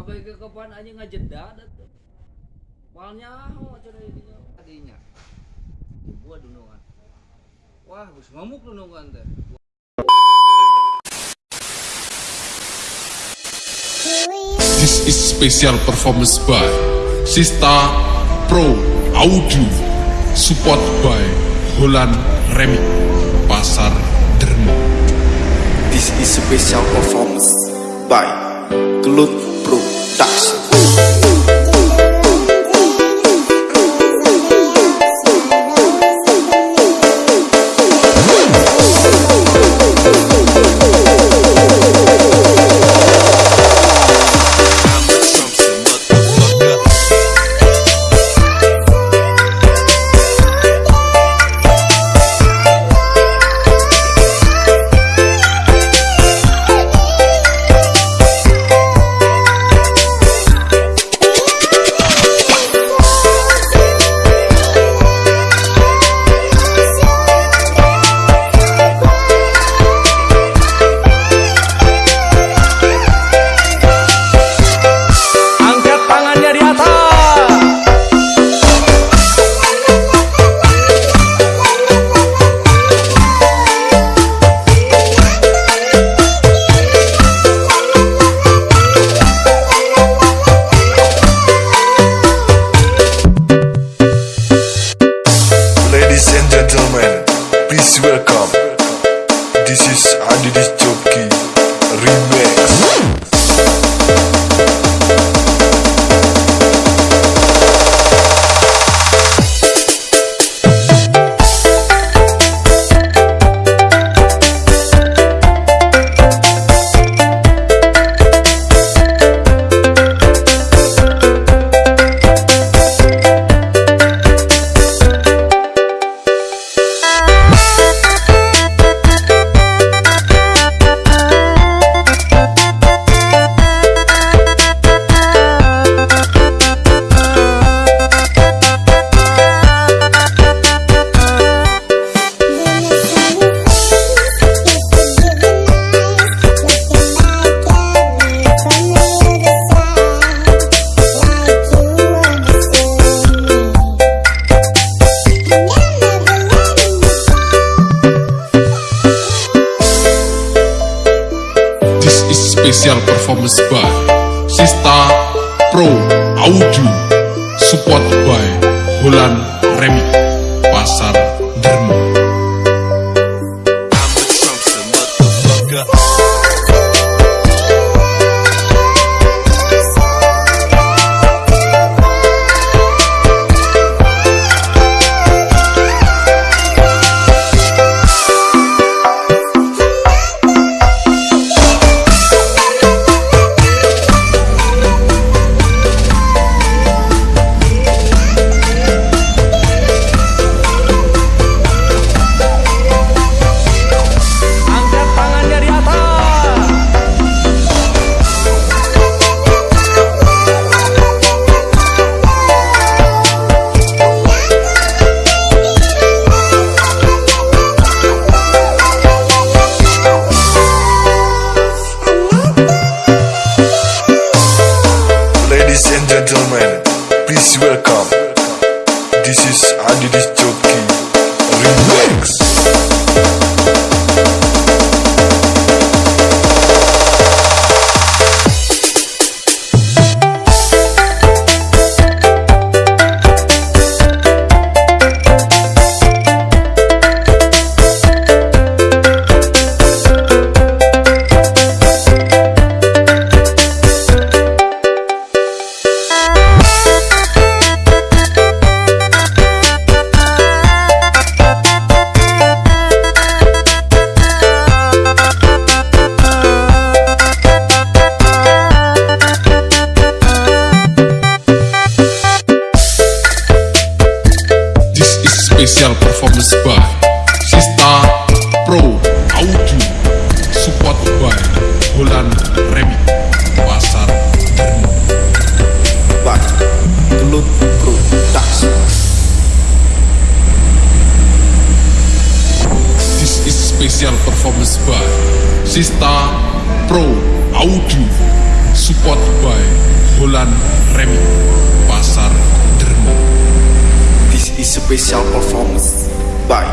abai ke kapan aja ngajeda dah tuh. Malnya oh acara ini. Tadinya. Buat dunungan. Wah gus ngamuk dunungan teh. This is special performance by Sista Pro Audio Support by Holland Remix Pasar Dermo This is special performance by Gelut Production. Special performance by Sista Pro Audio Support by Holland Remix Pasar welcome. Performance by Sista Pro Audio Support by Holland Remix Pasar by Gelut Production. This is special performance by Sista Pro Audio Support by Holan Remi Pasar Dermo This is special performance by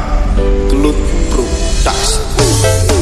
Tulut Production.